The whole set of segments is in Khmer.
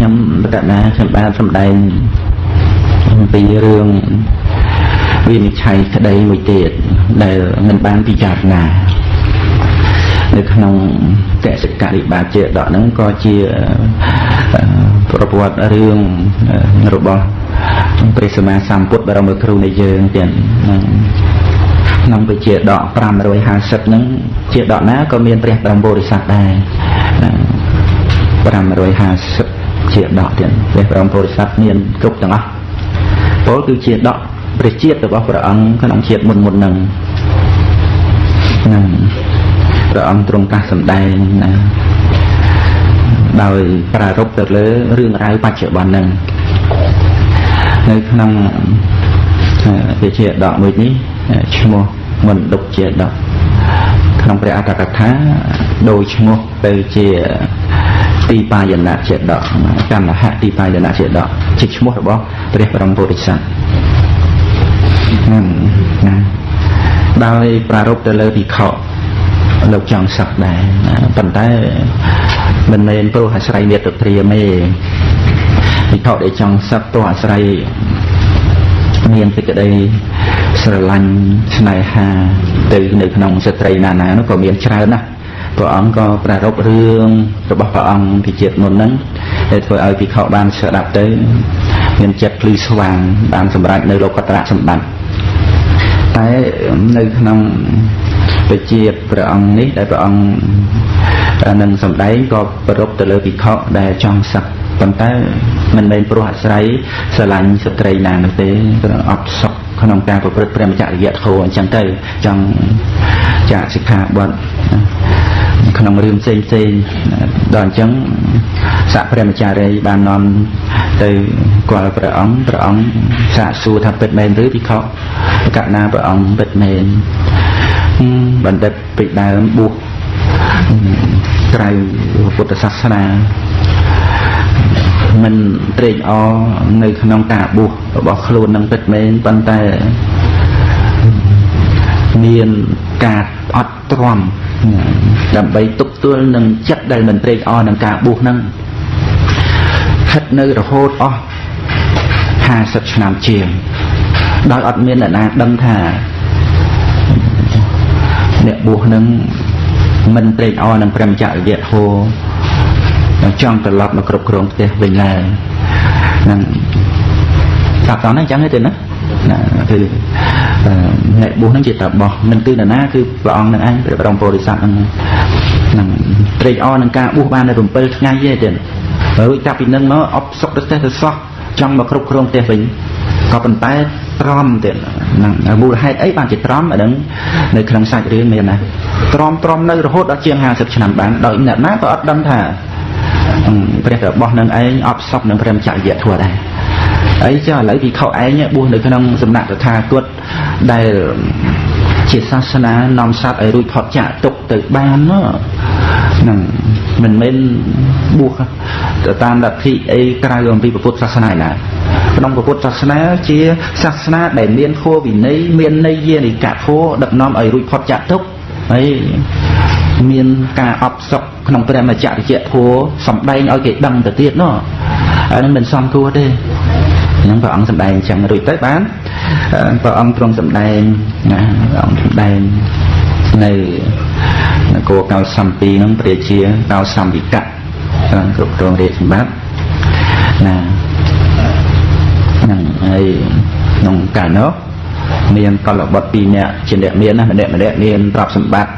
ខ្ញុំបតនាខ្ញុំបានសម្ដែងអំពីរឿងវិនិច្ឆ័យក្តីមួយទៀតដែលមិនបានពិចារណានៅក្នុងកសិករិបាជាដកហ្នឹងក៏ជាប្រវត្តិរឿងរបស់ព្រះសម្មាសម្ពុទ្ធបរមគ្រូនៃយើងទៀតក្នុងវិជាដក550ហ្នឹងជាដកណាក៏មានព្រះបរមពុរិស័ទដែរ550 ជាដកទៀតព្រះបរមពុរិស័ទមានគ្រប់ទាំងអស់ពលគឺជាដកព្រះជាតិរបស់ព្រះអង្គក្នុងជាតិមុនមុនហ្នឹងហ្នឹងព្រះអង្គទ្រង់កាសសម្ដែងណាដោយប្រារព្ធទៅលើរឿងរ៉ាវបច្ចុប្បន្នហ្នឹងនៅក្នុងវិជាដកមួយនេះឈ្មោះមណ្ឌុបជាដកក្នុងព្រះអត្តកថាដោយឈ្មោះទៅជា ទីបាយណៈជាដកកម្មហៈទីបាយណៈជាដកជាឈ្មោះរបស់ព្រះបរមពុទ្ធិស័ក្តិហ្នឹងណាដោយប្រារព្ធទៅលើភិក្ខុលោកចង់សឹកដែរប៉ុន្តែមិនមែនព្រោះអាស្រ័យមេត្តាព្រាមទេភិក្ខុដែលចង់សឹកទោះអាស្រ័យមានសេចក្តីស្រឡាញ់ស្នេហាទៅនៅក្នុងស្ត្រីណាណានោះក៏មានច្រើនណាស់ ព្រះអង្គក៏ប្រារព្ធរឿងរបស់ព្រះអង្គពីជាតិមុនហ្នឹងដែលធ្វើឲ្យភិក្ខុបានស្ដាប់ទៅមានចិត្តភ្លឺស្វាងបានសម្រេចនៅលោកតរៈសម្បត្តិតែនៅក្នុងបជាព្រះអង្គនេះដែលព្រះអង្គនឹងសម្ដែងក៏ប្រពទៅលើភិក្ខុដែលចង់សឹកប៉ុន្តែមិនមែនព្រោះអាស្រ័យស្រឡាញ់ស្ត្រីណានោះទេគឺអត់សុខក្នុងការប្រព្រឹត្តព្រមចរិយធម៌អញ្ចឹងទៅចង់ចាកសិក្ខាបទ ក្នុងរឿងផ្សេងផ្សេងដល់អញ្ចឹងសកព្រះមចារីបាននាំទៅគាល់ព្រះអង្គព្រះអង្គសាកសួរថាពិតមែនឬពិខុកណាព្រះអង្គពិតមែនបណ្ឌិតពីដើមបួសក្រៅពុទ្ធសាសនាមិនត្រេកអរនៅក្នុងការបួសរបស់ខ្លួននឹងពិតមែនប៉ុន្តែមានការអត់ទ្រាំ ដើម្បីទប់ទល់នឹងចិត្តដែលមិនត្រេកអរនឹងការបួសហ្នឹងហិតនៅរហូតអស់50ឆ្នាំជាងដោយអត់មានអ្នកណាដឹងថាអ្នកបួសនឹងមិនត្រេកអរនឹងព្រមចរិយធម៌ចង់ត្រឡប់មកគ្រប់គ្រងផ្ទះវិញឡើយហ្នឹងសាប់តហ្នឹងអញ្ចឹងទេណាណាគឺ អ្នកបួសហ្នឹងជាតបោះមិនគឺនរណាគឺព្រះអង្គនឹងឯងព្រះបរមពុរិស័ទហ្នឹងហ្នឹងត្រេកអរនឹងការបួសបាននៅ7ថ្ងៃទេទៀតរួចចាប់ពីនឹងមកអបសុកទៅទៅសោះចង់មកគ្រប់គ្រងផ្ទះវិញក៏ប៉ុន្តែទ្រាំទៀតហ្នឹងមូលហេតុអីបានជាទ្រាំអាហ្នឹងនៅក្នុងសាច់រឿងមានណាទ្រាំទ្រាំនៅរហូតដល់ជាង50ឆ្នាំបានដោយអ្នកណាក៏អត់ដឹងថាព្រះរបស់នឹងឯងអបសពនឹងព្រមចរិយធម៌ដែរ អីចុះឥឡូវពិខុឯងបួសនៅក្នុងសំណាក់តថាគតដែលជាសាសនានាំសត្វឲ្យរួចផុតចាកទុកទៅបានហ្នឹងមិនមែនបួសទៅតាមលទ្ធិអីក្រៅអំពីពុទ្ធសាសនាណាក្នុងពុទ្ធសាសនាជាសាសនាដែលមានធម៌វិន័យមានន័យយានិកធម៌ដឹកនាំឲ្យរួចផុតចាកទុកហើយមានការអបសុកក្នុងព្រះមច្ចរិយធัวសំដែងឲ្យគេដឹងទៅទៀតណោះអានេះមិនសមគួរទេ ហ្នឹងព្រះអង្គសម្ដែងអញ្ចឹងរួចទៅបានព្រះអង្គទ្រង់សម្ដែងណាព្រះអង្គសម្ដែងនៅនគរកោសំពីហ្នឹងព្រះជាកោសំវិកៈគ្រប់គ្រងរាជសម្បត្តិណាហ្នឹងហើយក្នុងកាលនោះមានកលបុត្រ2នាក់ជាអ្នកមានណាម្នាក់ម្នាក់មានទ្រព្យសម្បត្តិ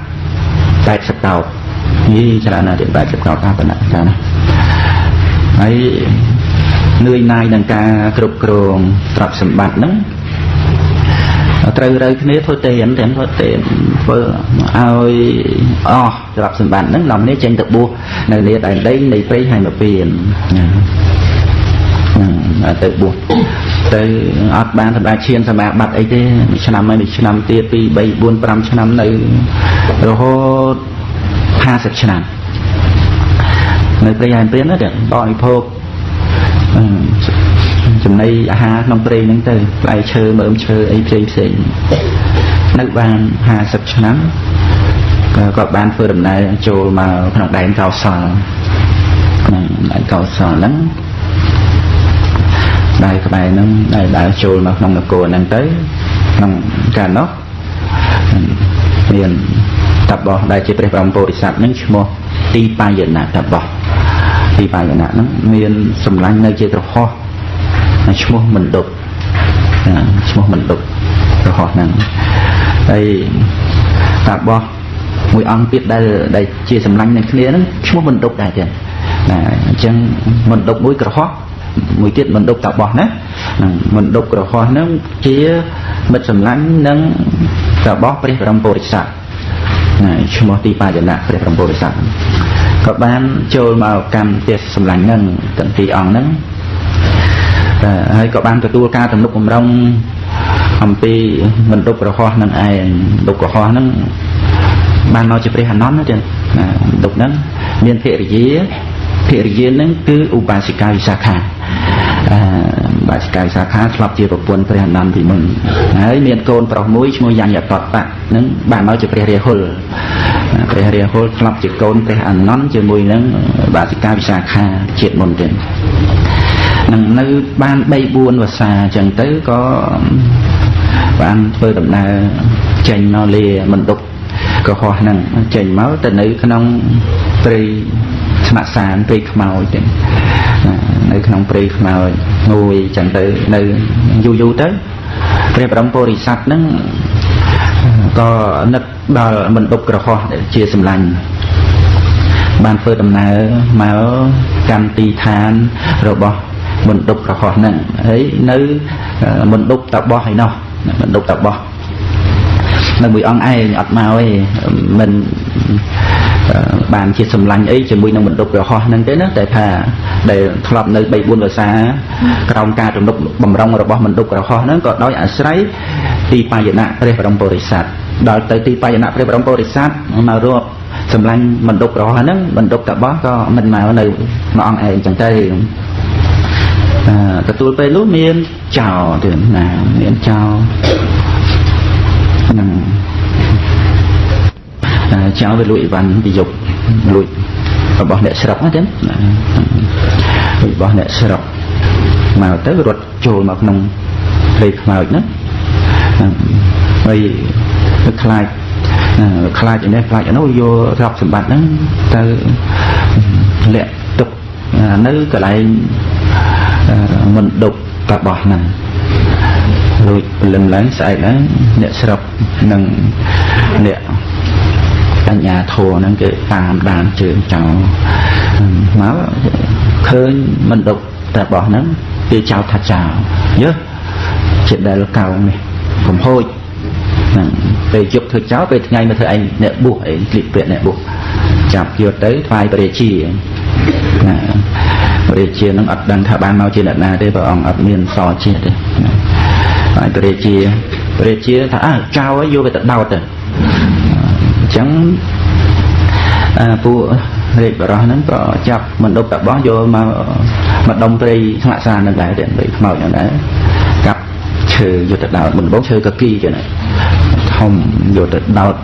80កោតយីច្រើនណាស់ទៀត80កោតថាប៉ុណ្ណាចាណាហើយ នឿយណាយនឹងការគ្រប់គ្រងទ្រព្យសម្បត្តិហ្នឹងត្រូវរើគ្នាធ្វើទេនទាំងធ្វើទេនធ្វើឲ្យអស់ទ្រព្យសម្បត្តិហ្នឹងនាំគ្នាចេញទៅបួសនៅនេះដែនដីនៃព្រៃហើយមកពៀនទៅបួសទៅអត់បានសម្រាប់ឈានសមាបត្តិអីទេមួយឆ្នាំហើយមួយឆ្នាំទៀត2 3 4 5ឆ្នាំនៅរហូត50ឆ្នាំនៅព្រៃហើយព្រានទៅបរិភោគ ចំណីអាហារក្នុងព្រៃហ្នឹងទៅផ្លែឈើមើមឈើអីផ្សេងផ្សេងនៅបាន50ឆ្នាំក៏គាត់បានធ្វើដំណើរចូលមកក្នុងដែនកោសលក្នុងដែនកោសលហ្នឹងដៃក្បែរហ្នឹងដែលដើរចូលមកក្នុងនគរហ្នឹងទៅក្នុងកាលនោះមានតបោះដែលជាព្រះបរមពុរិស័ទហ្នឹងឈ្មោះទីបាយណៈតបោះ ទីបាយណៈហ្នឹងមានសម្លាញ់នៅជាក្រហោះឈ្មោះមណ្ឌុបឈ្មោះមណ្ឌុបក្រហោះហ្នឹងហើយតបោះមួយអង្គទៀតដែលដែលជាសម្លាញ់នឹងគ្នាហ្នឹងឈ្មោះមណ្ឌុបដែរទៀតណាអញ្ចឹងមណ្ឌុបមួយក្រហោះមួយទៀតមណ្ឌុបតបោះណាមណ្ឌុបក្រហោះហ្នឹងជាមិត្តសម្លាញ់នឹងតបោះព្រះបរមពុរិស័ទណាឈ្មោះទីបាចនៈព្រះបរមពុរិស័ទ ក៏បានចូលមកកម្មទេសសម្លាញ់ហ្នឹងទាំងពីរអង្គហ្នឹងហើយក៏បានទទួលការទំនុកបំរុងអំពីមណ្ឌុបក្រហោះនឹងឯងមណ្ឌុបក្រហោះហ្នឹងបានមកជាព្រះអនន្តណាចឹងណាមណ្ឌុបហ្នឹងមានភរិយាភរិយាហ្នឹងគឺឧបាសិកាវិសាខាអឺបាសិកាវិសាខាធ្លាប់ជាប្រពន្ធព្រះអនន្តពីមុនហើយមានកូនប្រុសមួយឈ្មោះយ៉ាញ់យតតៈហ្នឹងបានមកជាព្រះរាហុល ព្រះរាហុលធ្លាប់ជាកូនព្រះអនន្តជាមួយនឹងបាសិកាវិសាខាជាតិមុនទៀតនឹងនៅបាន3 4វស្សាអញ្ចឹងទៅក៏បានធ្វើដំណើរចេញមកលាមណ្ឌុបកុហកហ្នឹងចេញមកទៅនៅក្នុងព្រៃស្នាក់សានព្រៃខ្មោចទេនៅក្នុងព្រៃខ្មោចងួយចឹងទៅនៅយូរយូរទៅព្រះបរមពុរិស័ទហ្នឹង ក៏នឹកដល់មណ្ឌុបក្រហោះជាសម្លាញ់បានធ្វើដំណើរមកកម្មទីឋានរបស់មណ្ឌុបក្រហោះហ្នឹងហើយនៅមណ្ឌុបតបោះឯណោះមណ្ឌុបតបោះនៅមួយអង្គឯងអត់មកទេមិន បានជាសម្លាញ់អីជាមួយនឹងបណ្ឌុបរហោះហ្នឹងទេណាតែថាដែលធ្លាប់នៅ3 4ភាសាក្រោមការទំនុកបំរុងរបស់បណ្ឌុបរហោះហ្នឹងក៏ដោយអាស្រ័យទីបាយណៈព្រះបរមពុរិស័ទដល់ទៅទីបាយណៈព្រះបរមពុរិស័ទមករកសម្លាញ់បណ្ឌុបរហោះហ្នឹងបណ្ឌុបតបោះក៏មិនមកនៅមួយអង្គឯងចឹងទៅទទួលពេលនោះមានចោទៀតណាមានចោហ្នឹង ចៅវាលួចអីវ៉ាន់ពីយប់លួចរបស់អ្នកស្រុកណាចឹងរបស់អ្នកស្រុកមកទៅរត់ចូលមកក្នុងព្រៃខ្មោចណាហើយទៅខ្លាចខ្លាចឯនេះខ្លាចឯនោះយកទ្រព្យសម្បត្តិហ្នឹងទៅលាក់ទុកនៅកន្លែងមិនដប់តបោះហ្នឹងរួចព្រលឹមឡើងស្អែកឡើងអ្នកស្រុកនិងអ្នក បញ្ញាធัวហ្នឹងគេតាមដានជើងចោលមកឃើញមិនដប់តែបោះហ្នឹងគេចោលថាចោលយើជាដែលកោងនេះកំហូចហ្នឹងពេលយប់ធ្វើចោលពេលថ្ងៃមកធ្វើឯងអ្នកបួសអីគ្លីបពាក្យអ្នកបួសចាប់យកទៅថ្វាយព្រះជាណាព្រះជានឹងអត់ដឹងថាបានមកជាអ្នកណាទេព្រះអង្គអត់មានសជាតិទេហើយព្រះជាព្រះជាថាអើចៅឲ្យយកទៅដោតទៅអញ្ចឹងពួករាជបរោះហ្នឹងក៏ចាប់មណ្ឌពតបោះយកមកមកដុំព្រៃស្ងាក់សានឹងដែរទេព្រៃខ្មោចហ្នឹងដែរកាប់ឈើយកទៅដោតមិនបងឈើកគីចឹងធំយកទៅដោត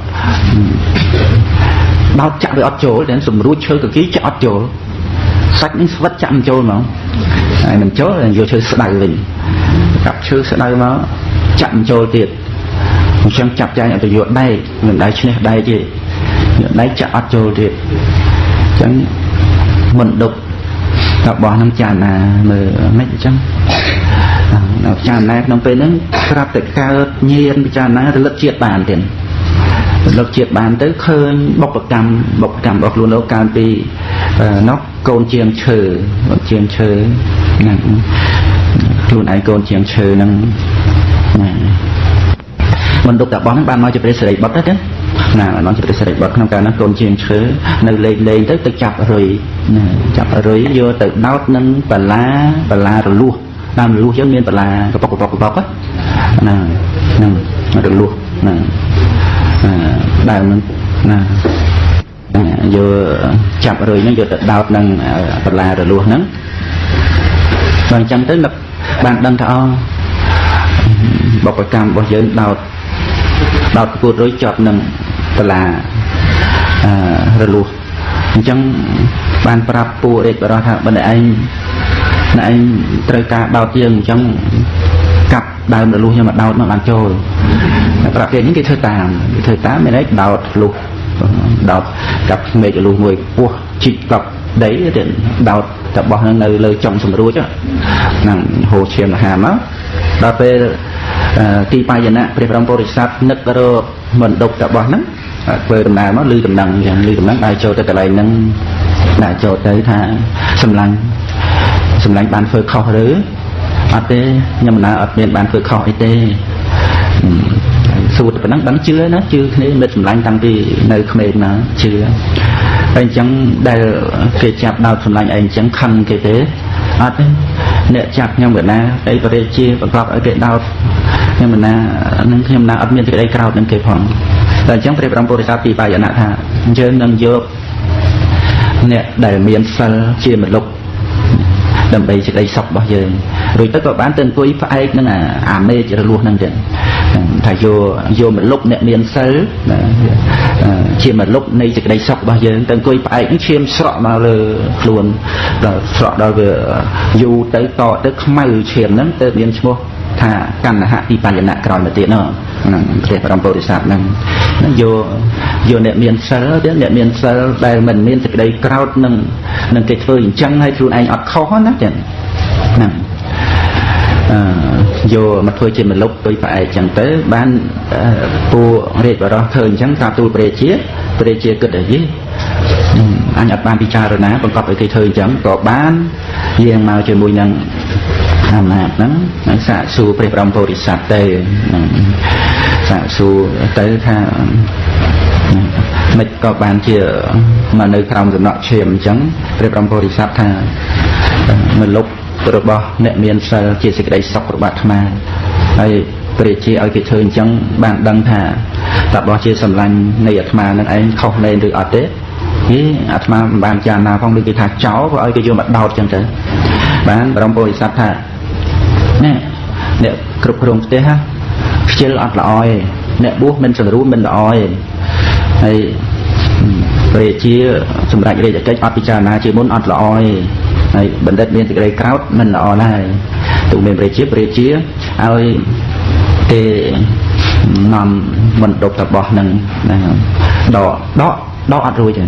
ដោតចាក់វាអត់ចូលតែសម្រួចឈើកគីចាក់អត់ចូលសាច់នេះស្វិតចាក់មិនចូលហ្មងហើយមិនចូលយកឈើស្ដៅវិញកាប់ឈើស្ដៅមកចាក់មិនចូលទៀត អញ្ចឹងចាប់ចែងអត់យកដែកមិនដែកឈ្នះដែកទេយកដែកចាក់អត់ចូលទៀតអញ្ចឹងមិនដប់តបោះនឹងចាណាមើលមិនអញ្ចឹងនៅចាណាក្នុងពេលហ្នឹងស្រាប់តែកើតញៀនពិចារណារលឹកជាតិបានទៀតរលឹកជាតិបានទៅឃើញបុព្វកម្មបុព្វកម្មរបស់ខ្លួនលោកកាលពីនោះកូនជាងឈើជាងឈើហ្នឹងខ្លួនឯងកូនជាងឈើហ្នឹងណា មិនទុកតាបោះហ្នឹងបានមកជាព្រះសិរីបុត្រទេណាបានជាព្រះសិរីបុត្រក្នុងកាលនោះកូនជាងឈើនៅលេងលេងទៅទៅចាប់រុយណាចាប់រុយយកទៅដោតនឹងបលាបលារលួសតាមរលួសយើងមានបលាកប៉ុកកប៉ុកកប៉ុកណាហ្នឹងរលួសណាដើមហ្នឹងណាយកចាប់រុយហ្នឹងយកទៅដោតនឹងបលារលួសហ្នឹងបើអញ្ចឹងទៅបានដឹងថាអូបុព្វកម្មរបស់យើងដោត ដោតប្រកួតរុយជាប់នឹងបលាអឺរលួសអញ្ចឹងបានប្រាប់ពួករាជបរោះថាបើឯងណែឯងត្រូវការដោតយើងអញ្ចឹងកាប់ដើមរលួសខ្ញុំមកដោតមកបានចូលប្រភេទនេះគេធ្វើតាមគេធ្វើតាមមានន័យដោតលុះដោតកាប់ស្មេករលួសមួយពោះជីកកប់ដីទៅដោតតបោះនឹងនៅលើចុងសម្រួចហ្នឹងហូរឈាមអាហារមក ដល់ពេលទីបាយណៈព្រះបរមពុរិស័ទនឹករកមិនដុកតបោះហ្នឹងធ្វើដំណើរមកលឺដំណឹងអញ្ចឹងលឺដំណឹងដល់ចូលទៅកន្លែងហ្នឹងដាក់ចូលទៅថាសម្លាញ់សម្លាញ់បានធ្វើខុសឬអត់ទេខ្ញុំមិនអត់មានបានធ្វើខុសអីទេសួរតែប៉ុណ្ណឹងដឹងជឿណាជឿគ្នាមិត្តសម្លាញ់តាំងពីនៅក្មេងណាជឿហើយអញ្ចឹងដែលគេចាប់ដោតសម្លាញ់ឯងអញ្ចឹងខឹងគេទេអត់ទេ អ្នកចាប់ខ្ញុំកណាអីបរិជាបង្កប់ឲ្យគេដោតខ្ញុំណានឹងខ្ញុំណាអត់មានសេចក្តីក្រោធនឹងគេផងតែអញ្ចឹងព្រះបរមពុរិស័ទពីបាយណៈថាយើងនឹងយកអ្នកដែលមានសិលជាមលុបដើម្បីសេចក្តីសុខរបស់យើងរួចទៅក៏បានទៅអង្គុយផ្អែកនឹងអាមេចរលួសហ្នឹងទៀត ថាយកយកមលុបអ្នកមានសិលជាមលុបនៃសេចក្តីសុខរបស់យើងទៅអង្គុយផ្អែកនឹងឈាមស្រក់មកលើខ្លួនដល់ស្រក់ដល់វាយូរទៅតទៅខ្មៅឈាមហ្នឹងទៅមានឈ្មោះថាកណ្ណហៈទីបញ្ញៈក្រោយមកទៀតនោះហ្នឹងព្រះបរមពុរិស័ទហ្នឹងហ្នឹងយកយកអ្នកមានសិលទៀតអ្នកមានសិលដែលមិនមានសេចក្តីក្រោធនឹងនឹងគេធ្វើអញ្ចឹងហើយខ្លួនឯងអត់ខុសណាចឹងហ្នឹងអឺ យកមកធ្វើជាមលុបទុយផ្អែកចឹងទៅ បានពូរាជបរោះធ្វើអញ្ចឹងតាមទូលព្រះជាព្រះជាគិតអីអញអត់បានពិចារណាបង្កប់ឲ្យគេធ្វើអញ្ចឹងក៏បានយាងមកជាមួយនឹងអំណាចហ្នឹងហើយសាកសួរព្រះបរមពុរិស័ទទៅសាកសួរទៅថាមិនក៏បានជាមកនៅក្រោមសំណក់ឈាមអញ្ចឹងព្រះបរមពុរិស័ទថាមលុប របស់អ្នកមានសិលជាសេចក្តីសុខរបស់អាត្មាហើយព្រះជាឲ្យគេធ្វើអញ្ចឹងបានដឹងថាតើបោះជាសម្លាញ់នៃអាត្មានឹងឯងខុសលែងឬអត់ទេហេអាត្មាមិនបានចារណាផងដូចគេថាចោលក៏ឲ្យគេយកមកដោតអញ្ចឹងទៅបានបរមពុរិស័ទថាណែអ្នកគ្រប់គ្រងផ្ទះខ្ជិលអត់ល្អទេអ្នកបួសមិនសង្រួមមិនល្អទេហើយព្រះជាសម្រាប់រាជកិច្ចអត់ពិចារណាជាមុនអត់ល្អទេ ហើយបណ្ឌិតមានសេចក្តីក្រោតមិនល្អដែរទូមានព្រះជាព្រះជាឲ្យទេនាំមិនដប់តបោះនឹងដកដកដកអត់រួចទេ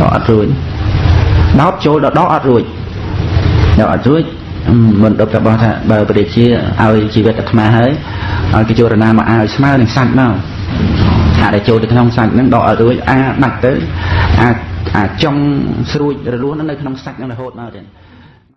ដកអត់រួចដោតចូលដល់ដកអត់រួចដកអត់រួចមិនដប់របស់ថាបើព្រះជាឲ្យជីវិតអាត្មាហើយឲ្យគេចូលរណាមកឲ្យស្មើនឹងសាច់មកអាដែលចូលទៅក្នុងសាច់ហ្នឹងដកឲ្យរួចអាដាច់ទៅអា អាចចង់ស្រួចរលួសនៅក្នុងសាច់ហ្នឹងរហូតមកទៀត